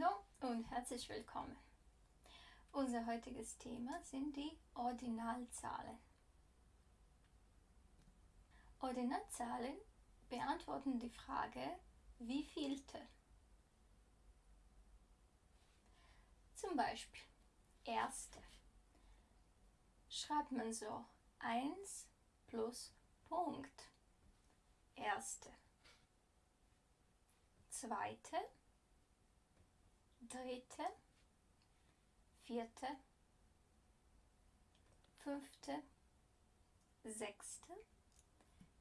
Hallo und herzlich willkommen. Unser heutiges Thema sind die Ordinalzahlen. Ordinalzahlen beantworten die Frage, wie vielte. Zum Beispiel erste. Schreibt man so 1 plus Punkt. Erste. Zweite dritte, vierte, fünfte, sechste,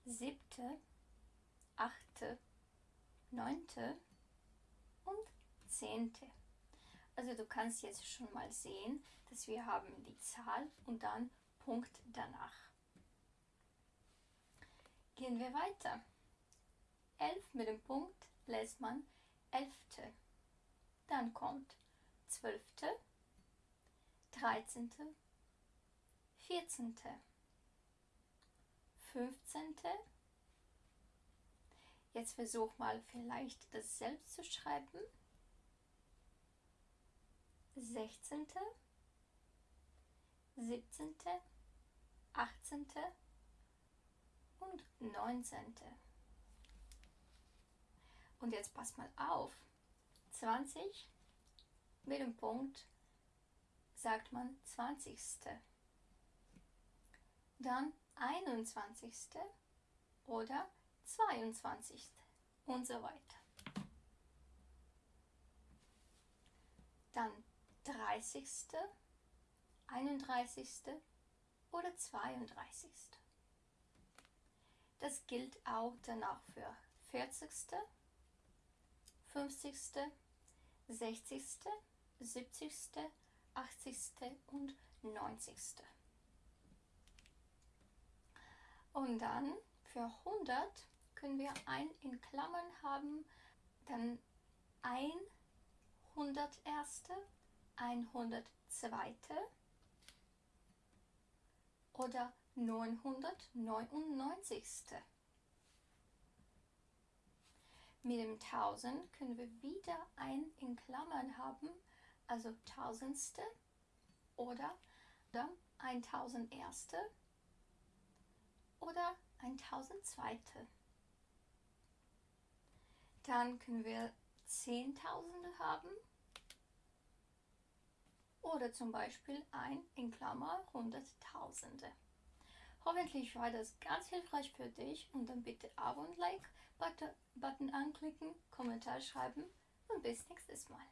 siebte, achte, neunte und zehnte. Also du kannst jetzt schon mal sehen, dass wir haben die Zahl und dann Punkt danach. Gehen wir weiter. 11 mit dem Punkt lässt man elfte. Dann kommt zwölfte, dreizehnte, vierzehnte, fünfzehnte. Jetzt versuch mal vielleicht das selbst zu schreiben. Sechzehnte, siebzehnte, achtzehnte und neunzehnte. Und jetzt pass mal auf. 20 mit dem Punkt sagt man 20. Dann 21. oder 22. und so weiter. Dann 30. 31. oder 32. Das gilt auch danach für 40. 50., 60., 70., 80. und 90. Und dann für 100 können wir ein in Klammern haben, dann 101. 102. oder 999. Mit dem 1000 können wir wieder ein in Klammern haben, also Tausendste oder dann ein Tausenderste oder ein Tausendzweite. Dann können wir Zehntausende haben oder zum Beispiel ein in Klammer Hunderttausende. Hoffentlich war das ganz hilfreich für dich und dann bitte Abo und Like Button anklicken, Kommentar schreiben und bis nächstes Mal.